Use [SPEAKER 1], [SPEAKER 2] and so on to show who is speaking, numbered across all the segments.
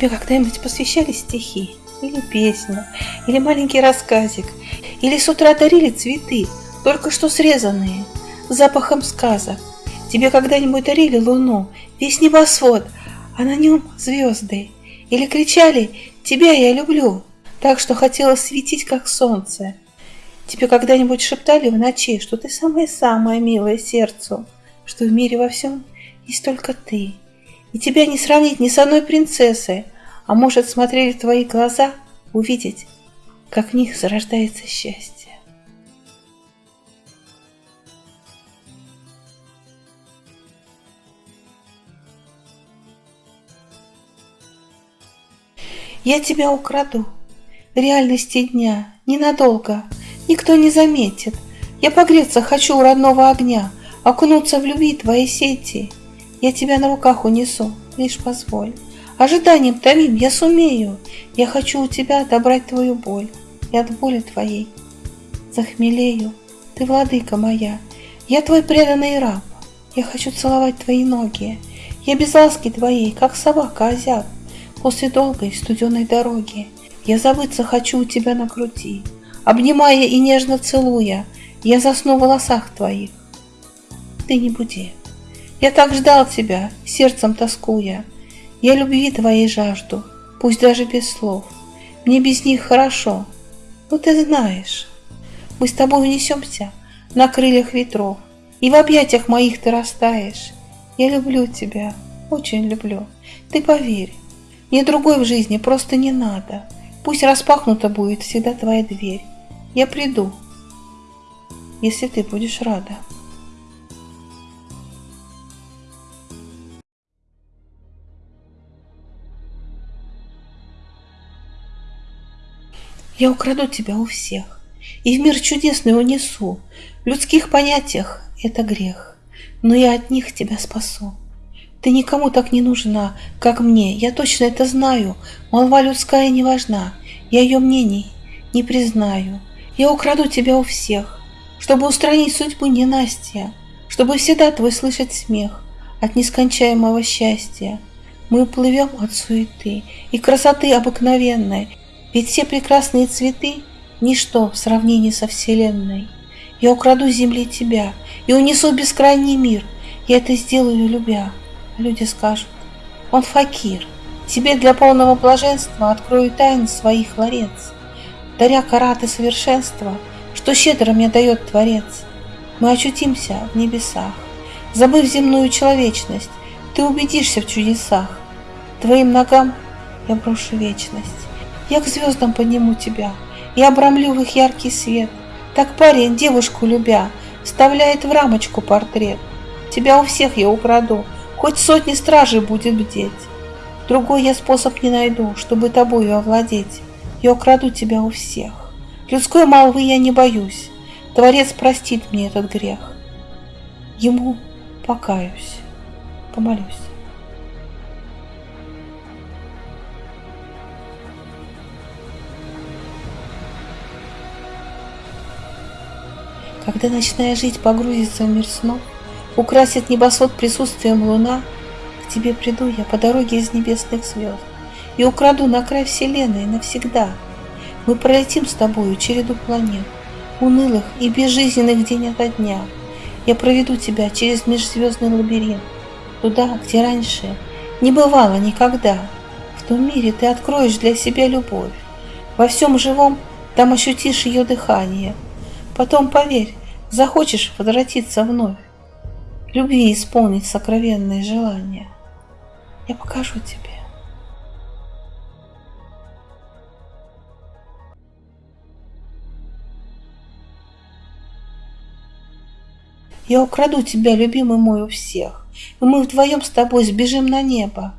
[SPEAKER 1] Тебе когда-нибудь посвящали стихи? Или песню? Или маленький рассказик? Или с утра дарили цветы, только что срезанные, запахом сказок? Тебе когда-нибудь дарили луну, весь небосвод, а на нем звезды? Или кричали «Тебя я люблю», так что хотела светить, как солнце? Тебе когда-нибудь шептали в ночи, что ты самое-самое милое сердцу, что в мире во всем есть только ты, и тебя не сравнить ни с одной принцессой, а может смотрели в твои глаза, увидеть, как в них зарождается счастье. Я тебя украду. В реальности дня, ненадолго, никто не заметит. Я погреться хочу у родного огня, окунуться в любви твоей сети. Я тебя на руках унесу, лишь позволь. Ожиданием томим я сумею, Я хочу у тебя добрать твою боль, И от боли твоей захмелею. Ты владыка моя, я твой преданный раб, Я хочу целовать твои ноги, Я без ласки твоей, как собака озяб, После долгой студеной дороги. Я забыться хочу у тебя на груди, Обнимая и нежно целуя, Я засну в волосах твоих. Ты не буди. Я так ждал тебя, сердцем тоскуя. Я любви твоей жажду, пусть даже без слов. Мне без них хорошо, но ты знаешь. Мы с тобой унесемся на крыльях ветров, И в объятиях моих ты растаешь. Я люблю тебя, очень люблю. Ты поверь, мне другой в жизни просто не надо. Пусть распахнута будет всегда твоя дверь. Я приду, если ты будешь рада. Я украду тебя у всех И в мир чудесный унесу. В людских понятиях это грех, Но я от них тебя спасу. Ты никому так не нужна, как мне, я точно это знаю. Молва людская не важна, я ее мнений не признаю. Я украду тебя у всех, чтобы устранить судьбу ненастья, чтобы всегда твой слышать смех от нескончаемого счастья. Мы уплывем от суеты и красоты обыкновенной, ведь все прекрасные цветы — ничто в сравнении со Вселенной. Я украду земли тебя и унесу бескрайний мир. Я это сделаю, любя. Люди скажут, он факир. Тебе для полного блаженства открою тайны своих ларец, даря караты совершенства, что щедро мне дает Творец. Мы очутимся в небесах, забыв земную человечность, ты убедишься в чудесах. Твоим ногам я брошу вечность. Я к звездам подниму тебя и обрамлю в их яркий свет. Так парень, девушку любя, вставляет в рамочку портрет. Тебя у всех я украду, хоть сотни стражей будет бдеть. Другой я способ не найду, чтобы тобою овладеть. Я украду тебя у всех. Людской молвы я не боюсь. Творец простит мне этот грех. Ему покаюсь, помолюсь. Когда ночная жизнь погрузится в мир снов, Украсит небосвод присутствием луна, К тебе приду я по дороге из небесных звезд И украду на край вселенной навсегда. Мы пролетим с тобою череду планет, Унылых и безжизненных день ото дня. Я проведу тебя через межзвездный лабиринт, Туда, где раньше не бывало никогда. В том мире ты откроешь для себя любовь, Во всем живом там ощутишь ее дыхание. Потом, поверь, захочешь возвратиться вновь, любви исполнить сокровенные желания. Я покажу тебе. Я украду тебя, любимый мой, у всех, и мы вдвоем с тобой сбежим на небо.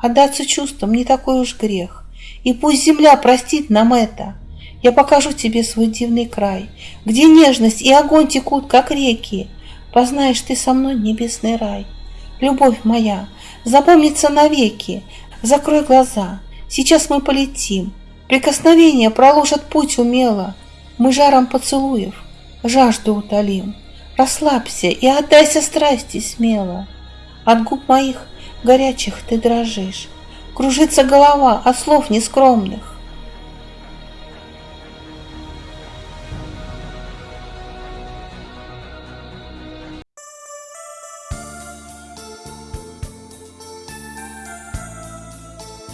[SPEAKER 1] Отдаться чувствам не такой уж грех, и пусть земля простит нам это — я покажу тебе свой дивный край, Где нежность и огонь текут, как реки. Познаешь ты со мной небесный рай. Любовь моя, запомнится навеки. Закрой глаза, сейчас мы полетим. Прикосновения проложат путь умело. Мы жаром поцелуев жажду утолим. Расслабься и отдайся страсти смело. От губ моих горячих ты дрожишь. Кружится голова от слов нескромных.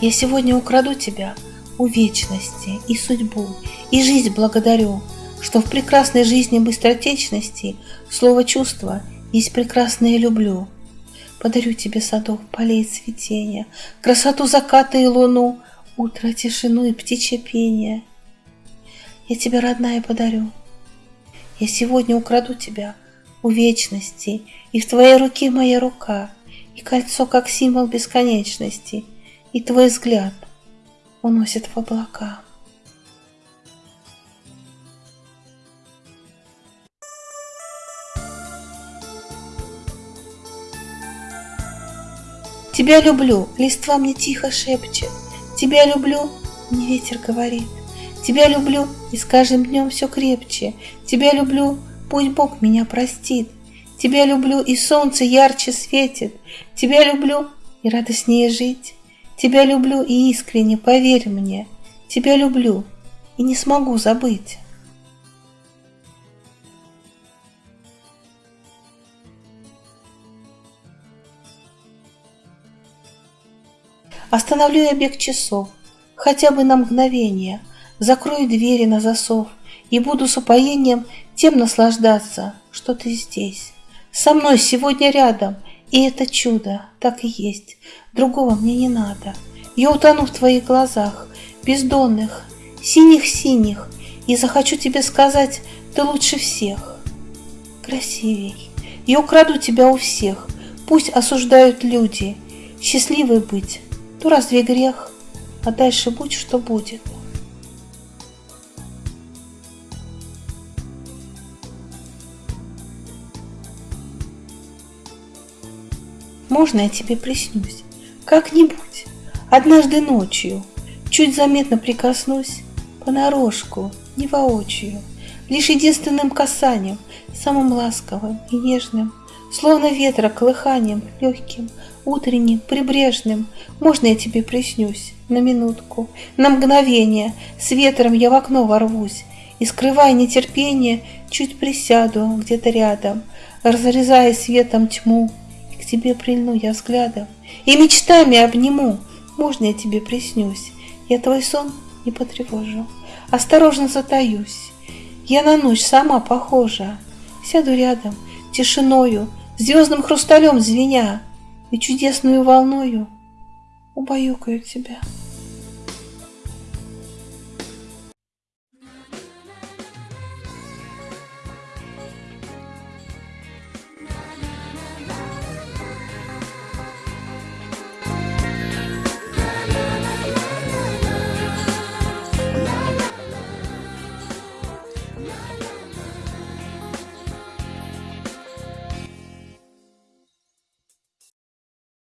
[SPEAKER 1] Я сегодня украду тебя у вечности и судьбу, и жизнь благодарю, что в прекрасной жизни быстротечности слово чувства есть прекрасное люблю. Подарю тебе садов, полей цветения, красоту заката и луну, утро, тишину и птичье пение. Я тебе, родная, подарю. Я сегодня украду тебя у вечности, и в твоей руке моя рука, и кольцо как символ бесконечности — и твой взгляд уносит в облака. Тебя люблю, листва мне тихо шепчет. Тебя люблю, мне ветер говорит. Тебя люблю, и с каждым днем все крепче. Тебя люблю, пусть Бог меня простит. Тебя люблю, и солнце ярче светит. Тебя люблю, и радостнее жить. Тебя люблю и искренне, поверь мне, тебя люблю и не смогу забыть. Остановлю я бег часов, хотя бы на мгновение, закрою двери на засов и буду с упоением тем наслаждаться, что ты здесь, со мной сегодня рядом — и это чудо, так и есть. Другого мне не надо. Я утону в твоих глазах, бездонных, синих-синих, и захочу тебе сказать, ты лучше всех. Красивей. Я украду тебя у всех, пусть осуждают люди. Счастливой быть, то разве грех? А дальше будь, что будет. Можно я тебе приснюсь? Как-нибудь, однажды ночью, Чуть заметно прикоснусь, Понарошку, не воочию, Лишь единственным касанием, Самым ласковым и нежным, Словно ветра колыханием, Легким, утренним, прибрежным, Можно я тебе приснюсь на минутку, На мгновение, с ветром я в окно ворвусь, И, скрывая нетерпение, Чуть присяду где-то рядом, Разрезая светом тьму, тебе прильну я взглядом И мечтами обниму. Можно я тебе приснюсь? Я твой сон не потревожу. Осторожно затаюсь. Я на ночь сама похожа. Сяду рядом, тишиною, Звездным хрусталем звеня, И чудесную волною Убаюкаю тебя.